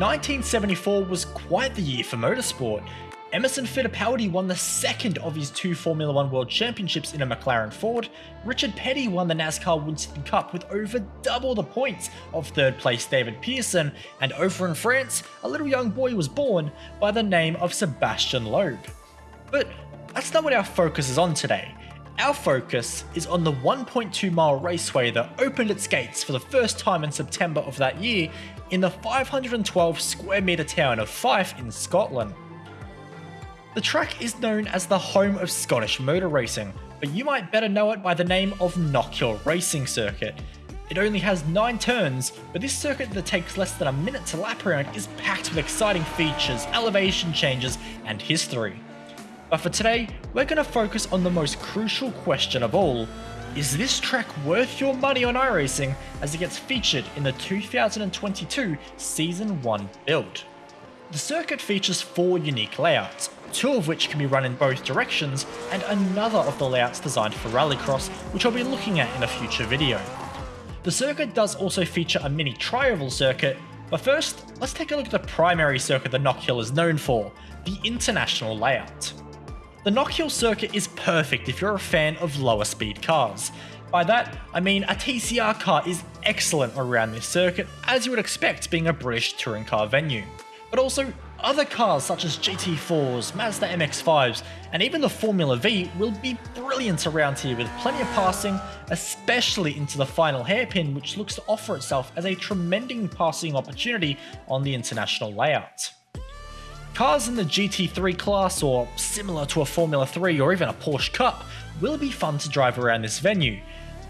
1974 was quite the year for motorsport. Emerson Fittipaldi won the second of his two Formula One World Championships in a McLaren Ford. Richard Petty won the NASCAR Winston Cup with over double the points of third place David Pearson. And over in France, a little young boy was born by the name of Sebastian Loeb. But that's not what our focus is on today. Our focus is on the 1.2 mile raceway that opened its gates for the first time in September of that year in the 512 square metre town of Fife in Scotland. The track is known as the home of Scottish motor racing, but you might better know it by the name of Knockhill Racing Circuit. It only has 9 turns, but this circuit that takes less than a minute to lap around is packed with exciting features, elevation changes, and history. But for today, we're going to focus on the most crucial question of all. Is this track worth your money on iRacing as it gets featured in the 2022 Season 1 build? The circuit features four unique layouts, two of which can be run in both directions, and another of the layouts designed for Rallycross, which I'll be looking at in a future video. The circuit does also feature a mini tri-oval circuit, but first, let's take a look at the primary circuit that Knockhill is known for, the international layout. The Knockhill circuit is perfect if you're a fan of lower speed cars. By that, I mean a TCR car is excellent around this circuit, as you would expect being a British touring car venue. But also, other cars such as GT4s, Mazda MX-5s, and even the Formula V will be brilliant around here with plenty of passing, especially into the final hairpin which looks to offer itself as a tremendous passing opportunity on the international layout. Cars in the GT3 class or similar to a Formula 3 or even a Porsche Cup will be fun to drive around this venue,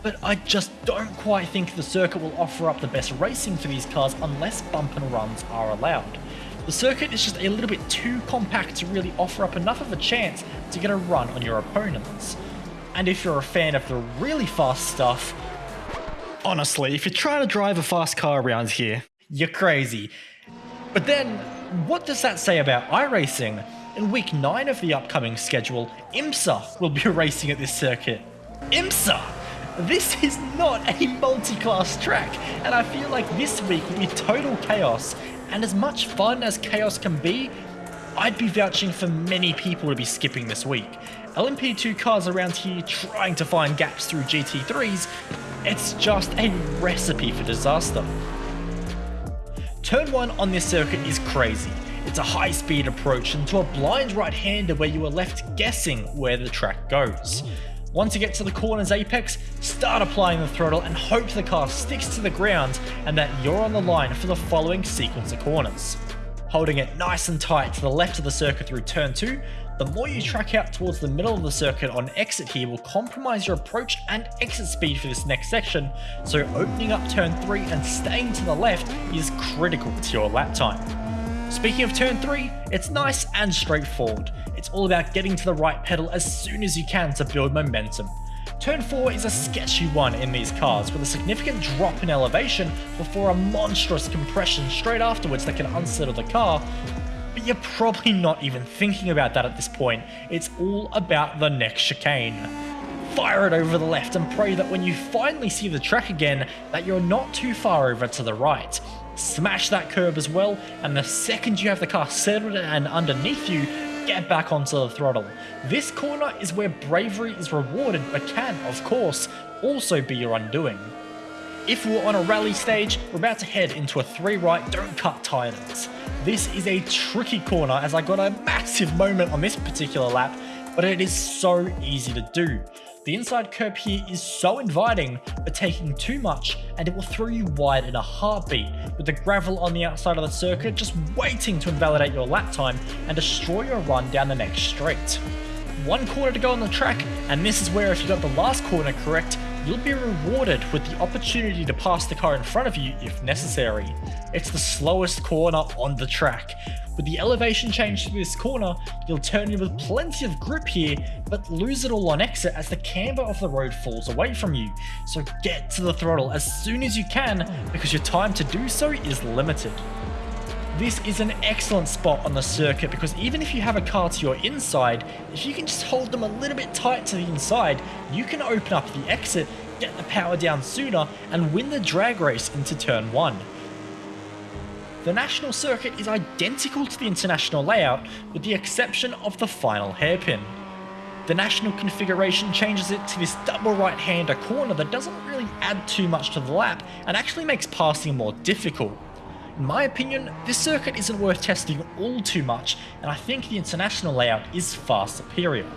but I just don't quite think the circuit will offer up the best racing for these cars unless bump and runs are allowed. The circuit is just a little bit too compact to really offer up enough of a chance to get a run on your opponents. And if you're a fan of the really fast stuff, honestly, if you're trying to drive a fast car around here, you're crazy. But then, what does that say about iRacing? In week 9 of the upcoming schedule, IMSA will be racing at this circuit. IMSA! This is not a multi-class track, and I feel like this week will be total chaos, and as much fun as chaos can be, I'd be vouching for many people to be skipping this week. LMP2 cars around here trying to find gaps through GT3s, it's just a recipe for disaster. Turn 1 on this circuit is crazy. It's a high speed approach into a blind right-hander where you are left guessing where the track goes. Once you get to the corner's apex, start applying the throttle and hope the car sticks to the ground and that you're on the line for the following sequence of corners. Holding it nice and tight to the left of the circuit through turn 2, the more you track out towards the middle of the circuit on exit here will compromise your approach and exit speed for this next section, so opening up turn 3 and staying to the left is critical to your lap time. Speaking of turn 3, it's nice and straightforward. It's all about getting to the right pedal as soon as you can to build momentum. Turn 4 is a sketchy one in these cars, with a significant drop in elevation before a monstrous compression straight afterwards that can unsettle the car, but you're probably not even thinking about that at this point. It's all about the next chicane. Fire it over the left and pray that when you finally see the track again, that you're not too far over to the right. Smash that curb as well, and the second you have the car settled and underneath you, get back onto the throttle. This corner is where bravery is rewarded but can, of course, also be your undoing. If we're on a rally stage, we're about to head into a 3 right don't cut tires. This is a tricky corner as I got a massive moment on this particular lap, but it is so easy to do. The inside curb here is so inviting, but taking too much and it will throw you wide in a heartbeat, with the gravel on the outside of the circuit just waiting to invalidate your lap time and destroy your run down the next straight. One corner to go on the track, and this is where if you got the last corner correct, you'll be rewarded with the opportunity to pass the car in front of you if necessary. It's the slowest corner on the track, with the elevation change to this corner, you'll turn in with plenty of grip here, but lose it all on exit as the camber of the road falls away from you. So get to the throttle as soon as you can, because your time to do so is limited. This is an excellent spot on the circuit because even if you have a car to your inside, if you can just hold them a little bit tight to the inside, you can open up the exit, get the power down sooner, and win the drag race into turn 1. The national circuit is identical to the international layout with the exception of the final hairpin. The national configuration changes it to this double right-hander corner that doesn't really add too much to the lap and actually makes passing more difficult. In my opinion, this circuit isn't worth testing all too much, and I think the international layout is far superior.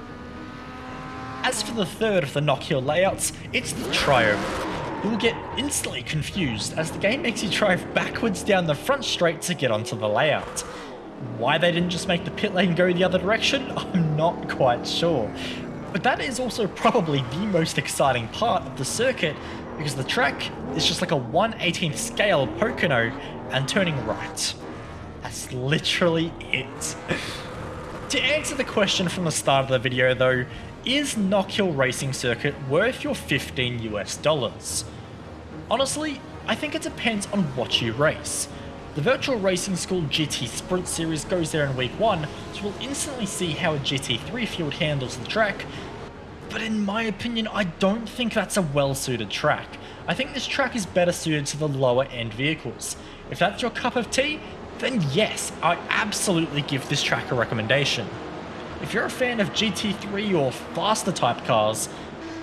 As for the third of the Knockhill layouts, it's the Trioval. You will get instantly confused as the game makes you drive backwards down the front straight to get onto the layout. Why they didn't just make the pit lane go the other direction, I'm not quite sure. But that is also probably the most exciting part of the circuit because the track is just like a 1 18th scale Pocono and turning right. That's literally it. to answer the question from the start of the video though, is Knockhill Racing Circuit worth your 15 US dollars? Honestly, I think it depends on what you race. The Virtual Racing School GT Sprint Series goes there in week 1, so we'll instantly see how a GT3 field handles the track, but in my opinion, I don't think that's a well-suited track. I think this track is better suited to the lower end vehicles. If that's your cup of tea, then yes, I absolutely give this track a recommendation. If you're a fan of GT3 or faster type cars,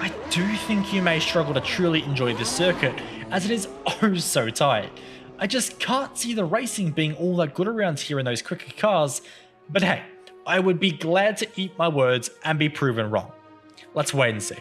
I do think you may struggle to truly enjoy this circuit, as it is oh so tight. I just can't see the racing being all that good around here in those quicker cars, but hey, I would be glad to eat my words and be proven wrong. Let's wait and see.